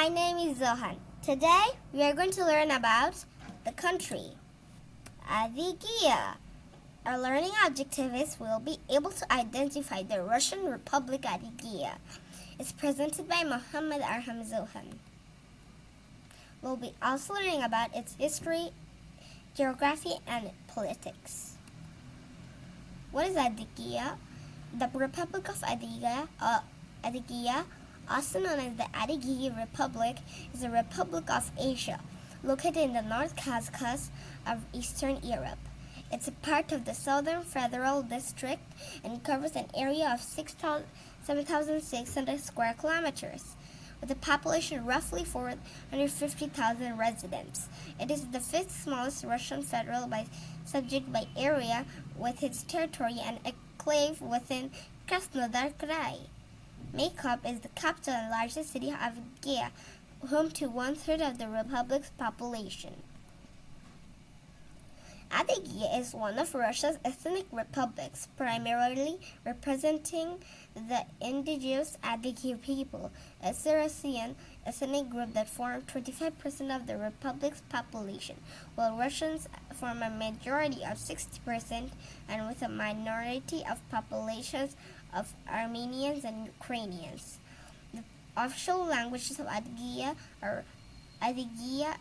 My name is Zohan. Today we are going to learn about the country, Adygea. Our learning objective is we'll be able to identify the Russian Republic Adygea. It's presented by Mohammad Arham Zohan. We'll be also learning about its history, geography, and politics. What is Adygea? The Republic of Adygea, uh, Adygea also known as the Adygea Republic, is a republic of Russia, located in the North Caucasus of Eastern Europe. It's a part of the Southern Federal District and covers an area of 7,600 square kilometers. With a population of roughly 450,000 residents, it is the fifth smallest Russian federal by subject by area, with its territory and enclave within Krasnodar Krai. Maykop is the capital and largest city of Gea, home to one-third of the republic's population. Adygea is one of Russia's ethnic republics, primarily representing the indigenous Adygea people, a Circassian ethnic group that form 25% of the republic's population, while Russians form a majority of 60% and with a minority of populations of Armenians and Ukrainians. The official languages of Adygea are Adygea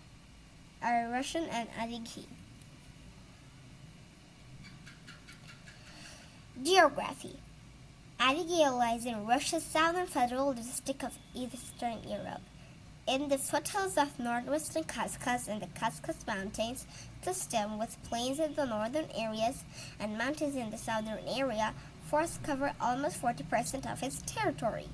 are Russian and Adyghe. Geography Adygea lies in Russia's southern federal district of Eastern Europe. In the foothills of northwestern Caucasus and the Caucasus Mountains The system with plains in the northern areas and mountains in the southern area, forests cover almost 40% of its territory.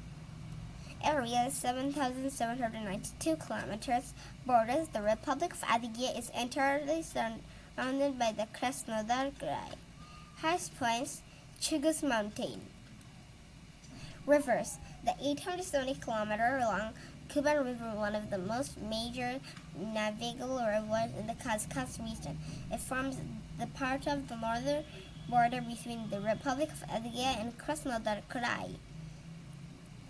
Area 7,792 kilometers borders the Republic of Adygea is entirely surrounded by the Krasnodar Krai. Highest points Chugush Mountain. Rivers. The 870 kilometer long Kuban River, one of the most major navigable rivers in the Caucasus region. It forms the part of the northern border between the Republic of Adygea and Krasnodar Krai.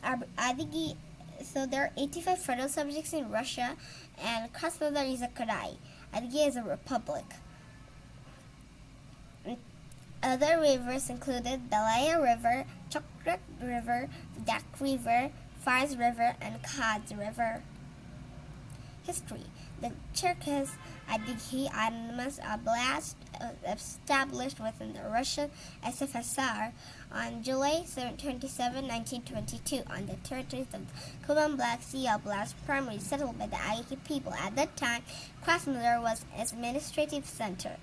Adygea, so there are 85 federal subjects in Russia, and Krasnodar is a Krai. Adygea is a republic. Other rivers included the Laya River, Chokrak River, Dak River, Fars River, and Khadz River. History The Cherkess Adyghe Autonomous Oblast Uh, established within the Russian SFSR on July 27, 1922 on the territories of Kuban Black Sea Oblast, primarily settled by the Adyghe people. At that time, Krasnodar was its administrative center.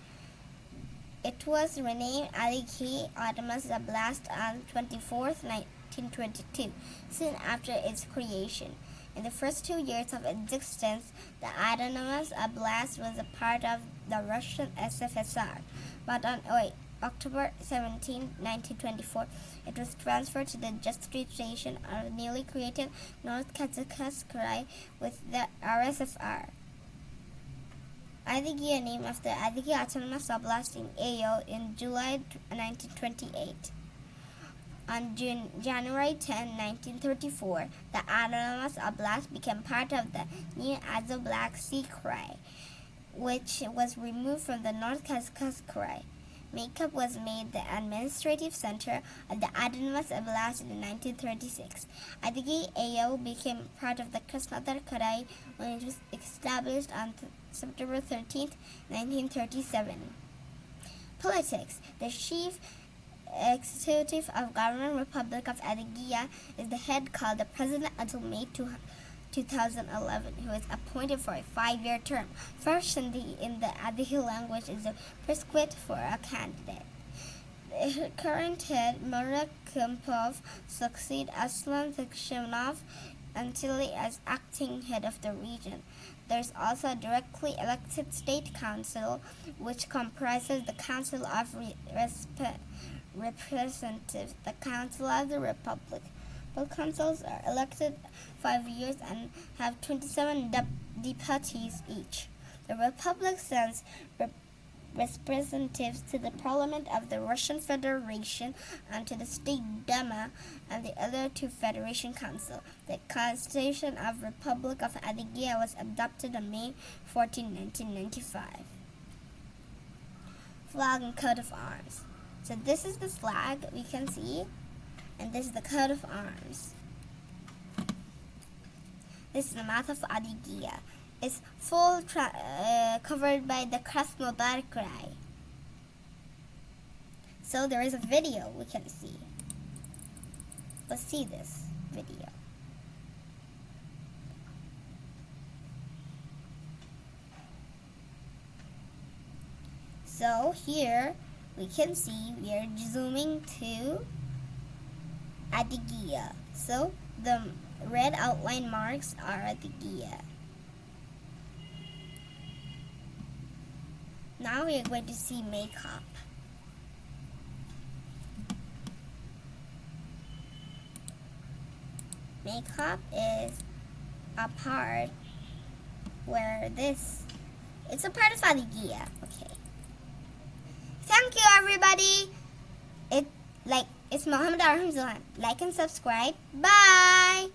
It was renamed Adyghe Autonomous Oblast on 24, 1922, soon after its creation. In the first two years of existence, the Autonomous Oblast was a part of the Russian SFSR, but on wait, October 17, 1924, it was transferred to the jurisdiction of newly created North Krai with the RSFR. Adygea named after Adygea Autonomous Oblast in AO in July 1928. On January 10, 1934, the Autonomous Oblast became part of the new Azov Black Sea Krai, which was removed from the North Caucasus Krai. Maykop was made the administrative center of the Autonomous Oblast in 1936. Adygea AO became part of the Krasnodar Krai when it was established on September 13, 1937. Politics. The chief executive of Government Republic of Adygea is the head called the President until May 2011, who is appointed for a five-year term. First in the, in the language is a prescript for a candidate. The current head, Murat Kumpilov, succeed Aslan Tkhakushinov until he as acting head of the region. There's also a directly elected state council, which comprises the Council of Re Representatives, the Council of the Republic. Both councils are elected five years and have 27 de deputies each. The Republic sends rep representatives to the Parliament of the Russian Federation and to the State Duma and the other two Federation Council. The Constitution of Republic of Adygea was adopted on May 14, 1995. Flag and coat of arms. So this is the flag we can see, and this is the coat of arms. This is the map of Adygea. It's full uh, covered by the Krasnodar So there is a video we can see. Let's see this video. So here we can see we are zooming to Adygea. So the red outline marks are Adygea. Now we are going to see Maykop. Maykop is a part where this, it's a part of Adygea. Okay. Thank you everybody. It like it's Mohammed Arham Zohan. Like and subscribe. Bye.